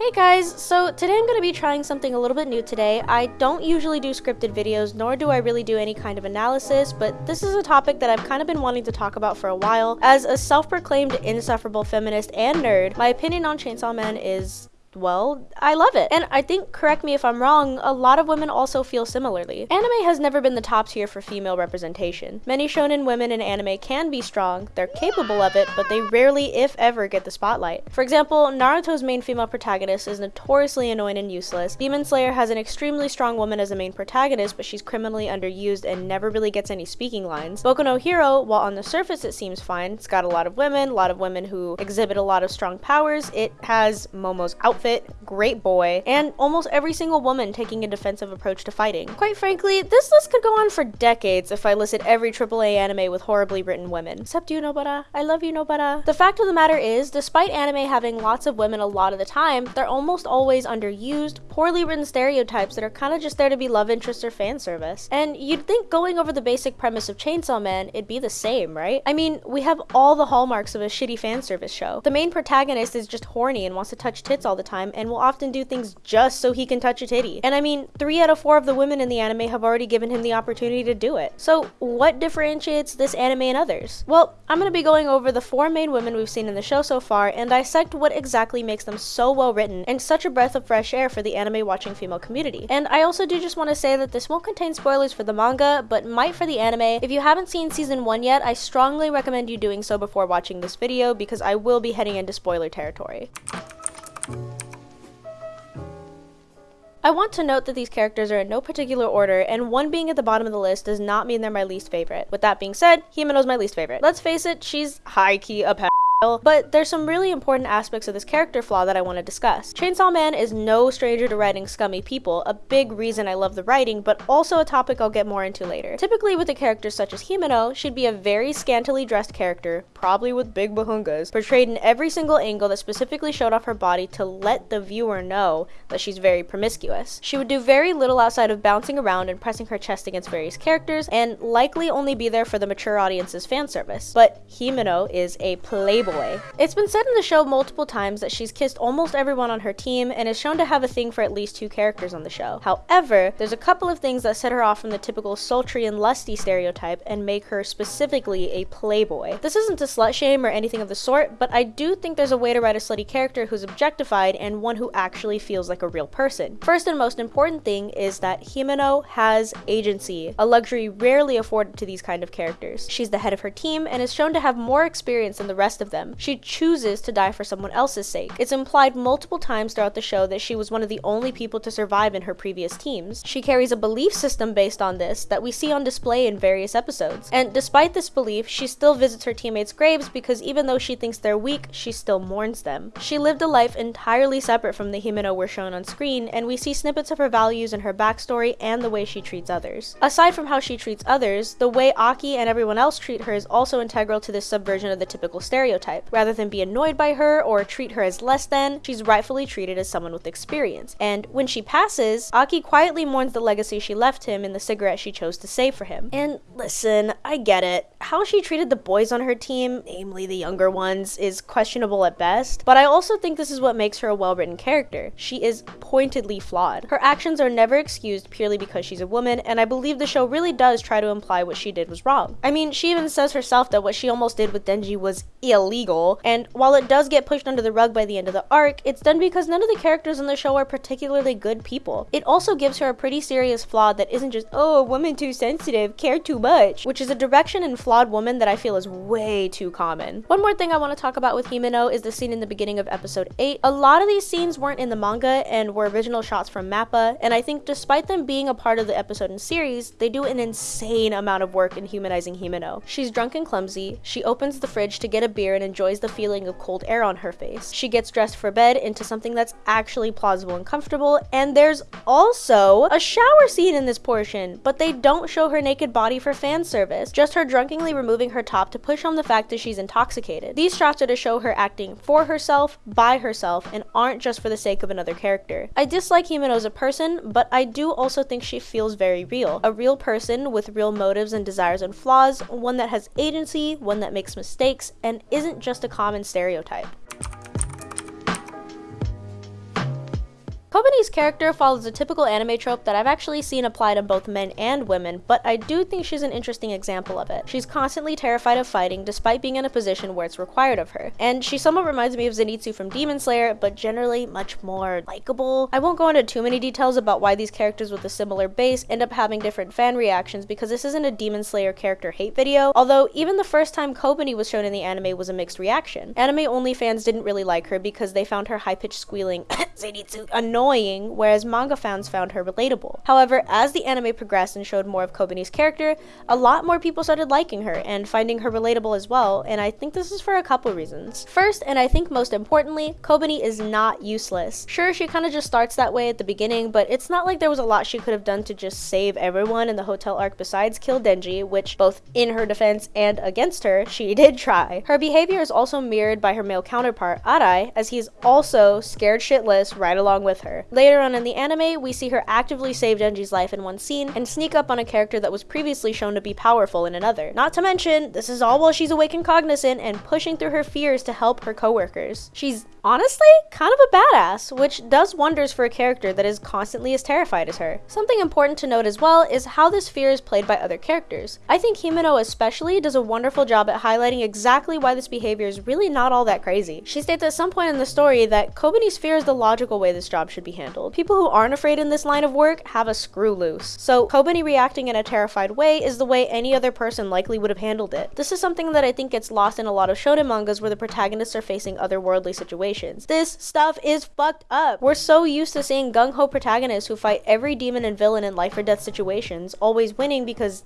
Hey guys, so today I'm going to be trying something a little bit new today. I don't usually do scripted videos, nor do I really do any kind of analysis, but this is a topic that I've kind of been wanting to talk about for a while. As a self-proclaimed insufferable feminist and nerd, my opinion on Chainsaw Man is well, I love it. And I think, correct me if I'm wrong, a lot of women also feel similarly. Anime has never been the top tier for female representation. Many shonen women in anime can be strong, they're capable of it, but they rarely, if ever, get the spotlight. For example, Naruto's main female protagonist is notoriously annoying and useless. Demon Slayer has an extremely strong woman as a main protagonist, but she's criminally underused and never really gets any speaking lines. Boku no Hero, while on the surface it seems fine, it's got a lot of women, a lot of women who exhibit a lot of strong powers, it has Momo's outfit outfit, grape boy, and almost every single woman taking a defensive approach to fighting. Quite frankly, this list could go on for decades if I listed every AAA anime with horribly written women. Except you, Nobara. I love you, Nobara. The fact of the matter is, despite anime having lots of women a lot of the time, they're almost always underused, poorly written stereotypes that are kind of just there to be love interest or fan service. And you'd think going over the basic premise of Chainsaw Man, it'd be the same, right? I mean, we have all the hallmarks of a shitty fan service show. The main protagonist is just horny and wants to touch tits all the time and will often do things just so he can touch a titty. And I mean, three out of four of the women in the anime have already given him the opportunity to do it. So what differentiates this anime and others? Well, I'm going to be going over the four main women we've seen in the show so far and dissect what exactly makes them so well written and such a breath of fresh air for the anime watching female community. And I also do just want to say that this won't contain spoilers for the manga, but might for the anime. If you haven't seen season 1 yet, I strongly recommend you doing so before watching this video because I will be heading into spoiler territory. I want to note that these characters are in no particular order, and one being at the bottom of the list does not mean they're my least favorite. With that being said, Himeno's my least favorite. Let's face it, she's high-key a but there's some really important aspects of this character flaw that I want to discuss. Chainsaw Man is no stranger to writing scummy people, a big reason I love the writing, but also a topic I'll get more into later. Typically with a character such as Himeno, she'd be a very scantily dressed character, probably with big bahungas, portrayed in every single angle that specifically showed off her body to let the viewer know that she's very promiscuous. She would do very little outside of bouncing around and pressing her chest against various characters, and likely only be there for the mature audience's fan service. But Himeno is a playboy It's been said in the show multiple times that she's kissed almost everyone on her team and is shown to have a thing for at least two characters on the show. However, there's a couple of things that set her off from the typical sultry and lusty stereotype and make her specifically a playboy. This isn't to slut shame or anything of the sort, but I do think there's a way to write a slutty character who's objectified and one who actually feels like a real person. First and most important thing is that Himeno has agency, a luxury rarely afforded to these kind of characters. She's the head of her team and is shown to have more experience than the rest of them them. She chooses to die for someone else's sake. It's implied multiple times throughout the show that she was one of the only people to survive in her previous teams. She carries a belief system based on this that we see on display in various episodes. And despite this belief, she still visits her teammates' graves because even though she thinks they're weak, she still mourns them. She lived a life entirely separate from the Himeno we're shown on screen, and we see snippets of her values and her backstory and the way she treats others. Aside from how she treats others, the way Aki and everyone else treat her is also integral to this subversion of the typical stereotype Rather than be annoyed by her or treat her as less than, she's rightfully treated as someone with experience. And when she passes, Aki quietly mourns the legacy she left him in the cigarette she chose to save for him. And listen, I get it. How she treated the boys on her team, namely the younger ones, is questionable at best, but I also think this is what makes her a well-written character. She is pointedly flawed. Her actions are never excused purely because she's a woman, and I believe the show really does try to imply what she did was wrong. I mean, she even says herself that what she almost did with Denji was illegal illegal, and while it does get pushed under the rug by the end of the arc, it's done because none of the characters in the show are particularly good people. It also gives her a pretty serious flaw that isn't just, oh, a woman too sensitive, care too much, which is a direction in flawed woman that I feel is way too common. One more thing I want to talk about with Himeno is the scene in the beginning of episode 8. A lot of these scenes weren't in the manga and were original shots from MAPPA, and I think despite them being a part of the episode and series, they do an insane amount of work in humanizing Himeno. She's drunk and clumsy, she opens the fridge to get a beer and enjoys the feeling of cold air on her face. She gets dressed for bed into something that's actually plausible and comfortable, and there's also a shower scene in this portion, but they don't show her naked body for fan service, just her drunkenly removing her top to push home the fact that she's intoxicated. These shots are to show her acting for herself, by herself, and aren't just for the sake of another character. I dislike Himeno as a person, but I do also think she feels very real. A real person with real motives and desires and flaws, one that has agency, one that makes mistakes, and isn't just a common stereotype. Kobeni's character follows a typical anime trope that I've actually seen applied on both men and women, but I do think she's an interesting example of it. She's constantly terrified of fighting despite being in a position where it's required of her. And she somewhat reminds me of Zenitsu from Demon Slayer, but generally much more likable. I won't go into too many details about why these characters with a similar base end up having different fan reactions because this isn't a Demon Slayer character hate video, although even the first time Kobeni was shown in the anime was a mixed reaction. Anime only fans didn't really like her because they found her high-pitched squealing Zenitsu annoying, whereas manga fans found her relatable. However, as the anime progressed and showed more of Kobeni's character, a lot more people started liking her and finding her relatable as well, and I think this is for a couple reasons. First, and I think most importantly, Kobeni is not useless. Sure, she kind of just starts that way at the beginning, but it's not like there was a lot she could have done to just save everyone in the hotel arc besides kill Denji, which both in her defense and against her, she did try. Her behavior is also mirrored by her male counterpart, Arai, as he's also scared shitless right along with her. Later on in the anime, we see her actively save Denji's life in one scene and sneak up on a character that was previously shown to be powerful in another. Not to mention, this is all while she's awake and cognizant and pushing through her fears to help her coworkers. She's honestly kind of a badass, which does wonders for a character that is constantly as terrified as her. Something important to note as well is how this fear is played by other characters. I think Himeno especially does a wonderful job at highlighting exactly why this behavior is really not all that crazy. She states at some point in the story that Kobeni's fear is the logical way this job should be handled. People who aren't afraid in this line of work have a screw loose. So Kobeni reacting in a terrified way is the way any other person likely would have handled it. This is something that I think gets lost in a lot of shonen mangas where the protagonists are facing otherworldly situations. This stuff is fucked up. We're so used to seeing gung-ho protagonists who fight every demon and villain in life or death situations, always winning because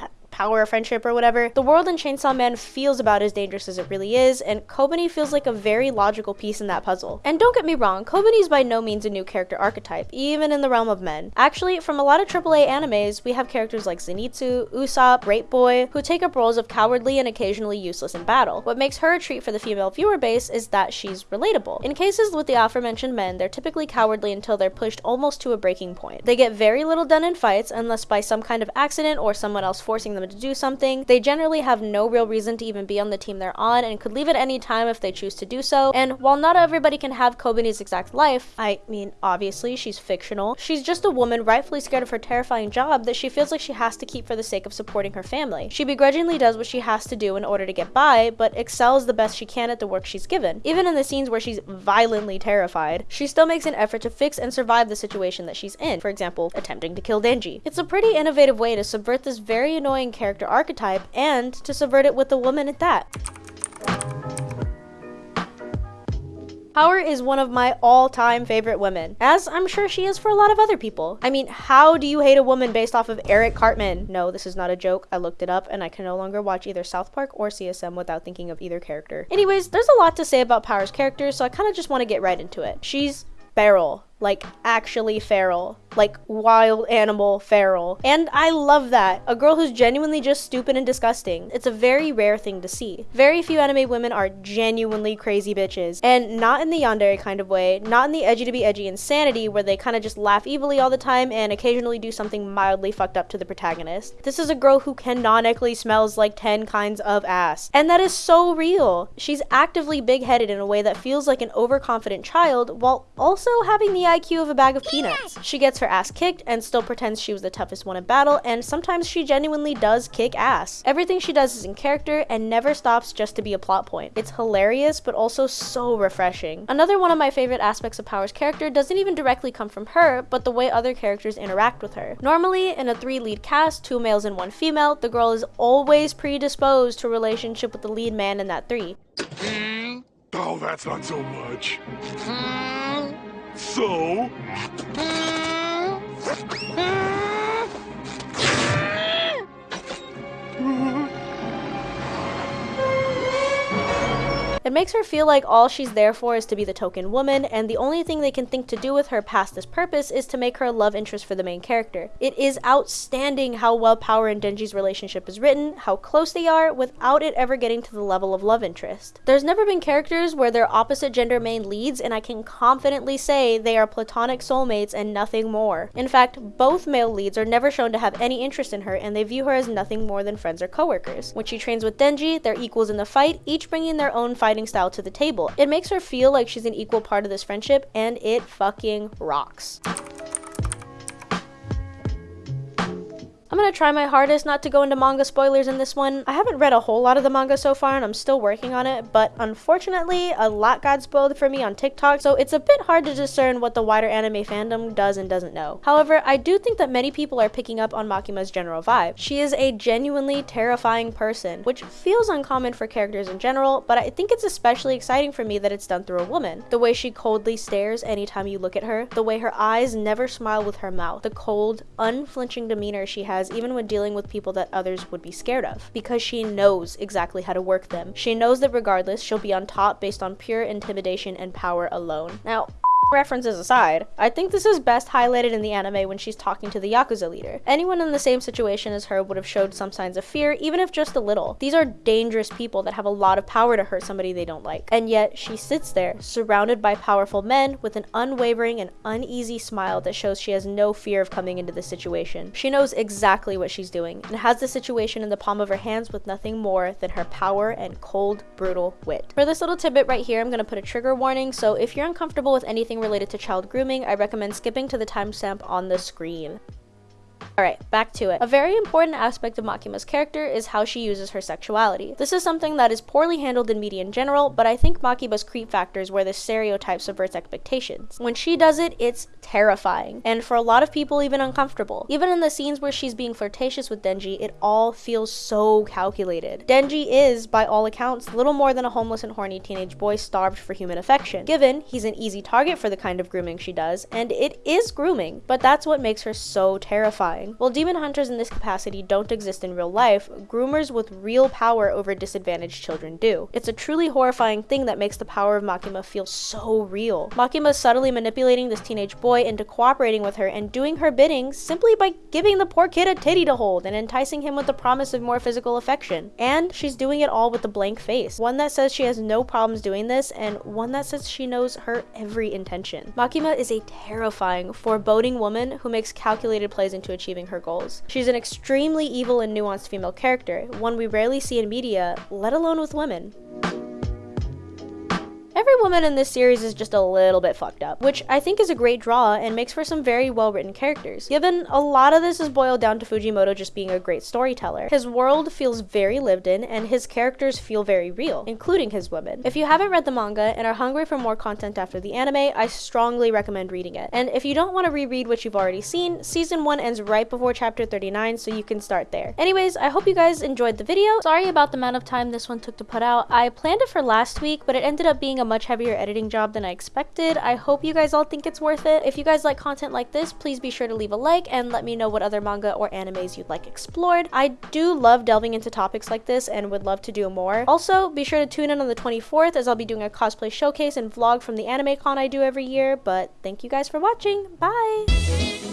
uh, power of friendship or whatever, the world in Chainsaw Man feels about as dangerous as it really is, and Kobeni feels like a very logical piece in that puzzle. And don't get me wrong, Kobeni is by no means a new character archetype, even in the realm of men. Actually, from a lot of AAA animes, we have characters like Zenitsu, Usopp, Grape Boy, who take up roles of cowardly and occasionally useless in battle. What makes her a treat for the female viewer base is that she's relatable. In cases with the aforementioned men, they're typically cowardly until they're pushed almost to a breaking point. They get very little done in fights unless by some kind of accident or someone else forcing them to do something. They generally have no real reason to even be on the team they're on and could leave at any time if they choose to do so. And while not everybody can have Kobeni's exact life, I mean, obviously she's fictional, she's just a woman rightfully scared of her terrifying job that she feels like she has to keep for the sake of supporting her family. She begrudgingly does what she has to do in order to get by, but excels the best she can at the work she's given. Even in the scenes where she's violently terrified, she still makes an effort to fix and survive the situation that she's in, for example, attempting to kill Denji. It's a pretty innovative way to subvert this very annoying character archetype and to subvert it with a woman at that. Power is one of my all-time favorite women, as I'm sure she is for a lot of other people. I mean, how do you hate a woman based off of Eric Cartman? No, this is not a joke. I looked it up and I can no longer watch either South Park or CSM without thinking of either character. Anyways, there's a lot to say about Power's character, so I kind of just want to get right into it. She's feral, like actually feral like wild animal feral. And I love that. A girl who's genuinely just stupid and disgusting. It's a very rare thing to see. Very few anime women are genuinely crazy bitches. And not in the yandere kind of way, not in the edgy to be edgy insanity where they kind of just laugh evilly all the time and occasionally do something mildly fucked up to the protagonist. This is a girl who canonically smells like 10 kinds of ass. And that is so real. She's actively big-headed in a way that feels like an overconfident child while also having the IQ of a bag of peanuts. She gets her ass kicked and still pretends she was the toughest one in battle, and sometimes she genuinely does kick ass. Everything she does is in character and never stops just to be a plot point. It's hilarious, but also so refreshing. Another one of my favorite aspects of Power's character doesn't even directly come from her, but the way other characters interact with her. Normally, in a three lead cast, two males and one female, the girl is always predisposed to a relationship with the lead man in that three. Hmm? Oh, that's not so much. Hmm? So? Hmm? Hmm? It makes her feel like all she's there for is to be the token woman, and the only thing they can think to do with her past this purpose is to make her a love interest for the main character. It is outstanding how well Power and Denji's relationship is written, how close they are, without it ever getting to the level of love interest. There's never been characters where they're opposite gender main leads, and I can confidently say they are platonic soulmates and nothing more. In fact, both male leads are never shown to have any interest in her, and they view her as nothing more than friends or coworkers. When she trains with Denji, they're equals in the fight, each bringing their own style to the table. It makes her feel like she's an equal part of this friendship, and it fucking rocks. I'm gonna try my hardest not to go into manga spoilers in this one. I haven't read a whole lot of the manga so far and I'm still working on it, but unfortunately, a lot got spoiled for me on TikTok, so it's a bit hard to discern what the wider anime fandom does and doesn't know. However, I do think that many people are picking up on Makima's general vibe. She is a genuinely terrifying person, which feels uncommon for characters in general, but I think it's especially exciting for me that it's done through a woman. The way she coldly stares anytime you look at her, the way her eyes never smile with her mouth, the cold, unflinching demeanor she has has even when dealing with people that others would be scared of, because she knows exactly how to work them. She knows that regardless, she'll be on top based on pure intimidation and power alone. Now, references aside, I think this is best highlighted in the anime when she's talking to the Yakuza leader. Anyone in the same situation as her would have showed some signs of fear, even if just a little. These are dangerous people that have a lot of power to hurt somebody they don't like. And yet, she sits there, surrounded by powerful men, with an unwavering and uneasy smile that shows she has no fear of coming into this situation. She knows exactly what she's doing, and has the situation in the palm of her hands with nothing more than her power and cold, brutal wit. For this little tidbit right here, I'm to put a trigger warning, so if you're uncomfortable with anything related to child grooming, I recommend skipping to the timestamp on the screen. Alright, back to it. A very important aspect of Makima's character is how she uses her sexuality. This is something that is poorly handled in media in general, but I think Makima's creep factor is where the stereotype subverts expectations. When she does it, it's terrifying, and for a lot of people even uncomfortable. Even in the scenes where she's being flirtatious with Denji, it all feels so calculated. Denji is, by all accounts, little more than a homeless and horny teenage boy starved for human affection. Given, he's an easy target for the kind of grooming she does, and it is grooming, but that's what makes her so terrifying. While demon hunters in this capacity don't exist in real life, groomers with real power over disadvantaged children do. It's a truly horrifying thing that makes the power of Makima feel so real. Makima is subtly manipulating this teenage boy into cooperating with her and doing her bidding simply by giving the poor kid a titty to hold and enticing him with the promise of more physical affection. And she's doing it all with a blank face. One that says she has no problems doing this and one that says she knows her every intention. Makima is a terrifying, foreboding woman who makes calculated plays into achieving achieving her goals. She's an extremely evil and nuanced female character, one we rarely see in media, let alone with women. Every woman in this series is just a little bit fucked up, which I think is a great draw and makes for some very well written characters, given a lot of this is boiled down to Fujimoto just being a great storyteller. His world feels very lived in and his characters feel very real, including his women. If you haven't read the manga and are hungry for more content after the anime, I strongly recommend reading it. And if you don't want to reread what you've already seen, season 1 ends right before chapter 39, so you can start there. Anyways, I hope you guys enjoyed the video. Sorry about the amount of time this one took to put out. I planned it for last week, but it ended up being a a much heavier editing job than I expected. I hope you guys all think it's worth it. If you guys like content like this, please be sure to leave a like and let me know what other manga or animes you'd like explored. I do love delving into topics like this and would love to do more. Also, be sure to tune in on the 24th as I'll be doing a cosplay showcase and vlog from the anime con I do every year. But thank you guys for watching. Bye!